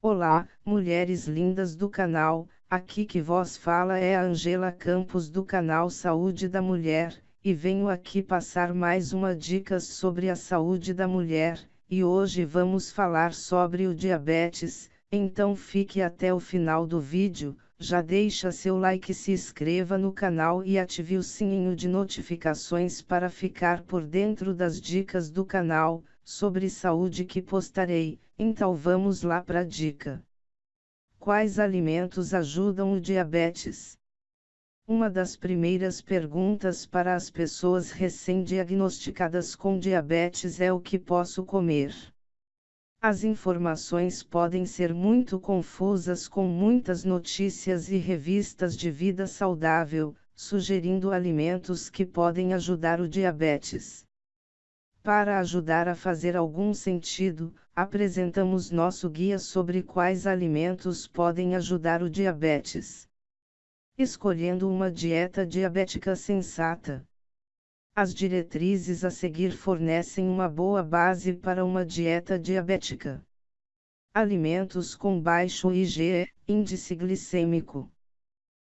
Olá, mulheres lindas do canal, aqui que vos fala é a Angela Campos do canal Saúde da Mulher, e venho aqui passar mais uma dicas sobre a saúde da mulher, e hoje vamos falar sobre o diabetes, então fique até o final do vídeo, já deixa seu like se inscreva no canal e ative o sininho de notificações para ficar por dentro das dicas do canal, sobre saúde que postarei, então vamos lá para a dica. Quais alimentos ajudam o diabetes? Uma das primeiras perguntas para as pessoas recém-diagnosticadas com diabetes é o que posso comer. As informações podem ser muito confusas com muitas notícias e revistas de vida saudável, sugerindo alimentos que podem ajudar o diabetes. Para ajudar a fazer algum sentido, apresentamos nosso guia sobre quais alimentos podem ajudar o diabetes escolhendo uma dieta diabética sensata. As diretrizes a seguir fornecem uma boa base para uma dieta diabética. Alimentos com baixo IgE, índice glicêmico.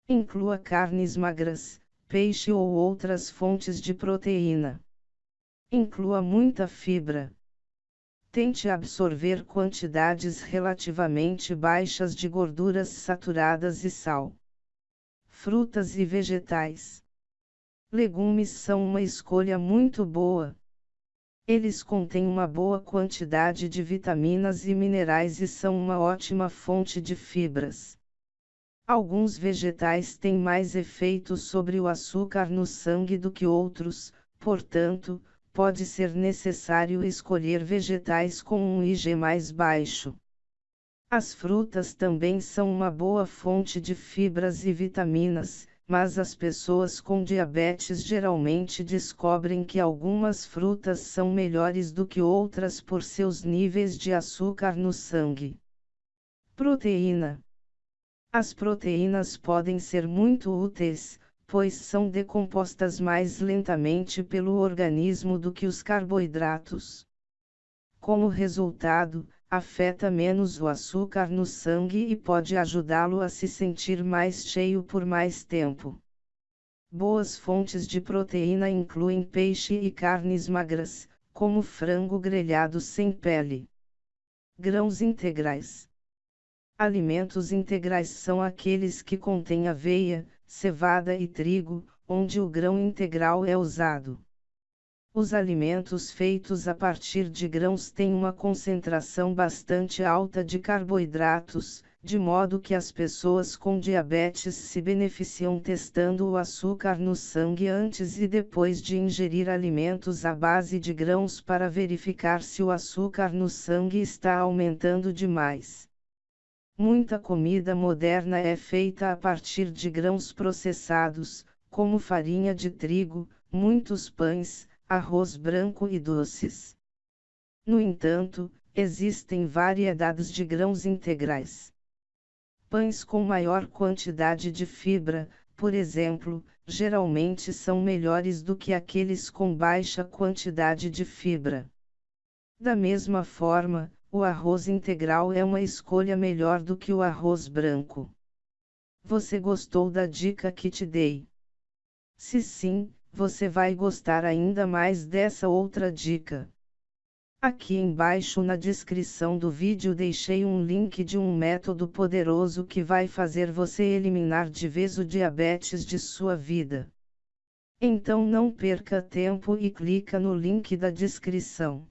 Inclua carnes magras, peixe ou outras fontes de proteína. Inclua muita fibra. Tente absorver quantidades relativamente baixas de gorduras saturadas e sal frutas e vegetais. Legumes são uma escolha muito boa. Eles contêm uma boa quantidade de vitaminas e minerais e são uma ótima fonte de fibras. Alguns vegetais têm mais efeito sobre o açúcar no sangue do que outros, portanto, pode ser necessário escolher vegetais com um IG mais baixo. As frutas também são uma boa fonte de fibras e vitaminas, mas as pessoas com diabetes geralmente descobrem que algumas frutas são melhores do que outras por seus níveis de açúcar no sangue. Proteína: As proteínas podem ser muito úteis, pois são decompostas mais lentamente pelo organismo do que os carboidratos. Como resultado, afeta menos o açúcar no sangue e pode ajudá-lo a se sentir mais cheio por mais tempo. Boas fontes de proteína incluem peixe e carnes magras, como frango grelhado sem pele. Grãos integrais. Alimentos integrais são aqueles que contêm aveia, cevada e trigo, onde o grão integral é usado. Os alimentos feitos a partir de grãos têm uma concentração bastante alta de carboidratos, de modo que as pessoas com diabetes se beneficiam testando o açúcar no sangue antes e depois de ingerir alimentos à base de grãos para verificar se o açúcar no sangue está aumentando demais. Muita comida moderna é feita a partir de grãos processados, como farinha de trigo, muitos pães, arroz branco e doces. No entanto, existem variedades de grãos integrais. Pães com maior quantidade de fibra, por exemplo, geralmente são melhores do que aqueles com baixa quantidade de fibra. Da mesma forma, o arroz integral é uma escolha melhor do que o arroz branco. Você gostou da dica que te dei? Se sim, você vai gostar ainda mais dessa outra dica. Aqui embaixo na descrição do vídeo deixei um link de um método poderoso que vai fazer você eliminar de vez o diabetes de sua vida. Então não perca tempo e clica no link da descrição.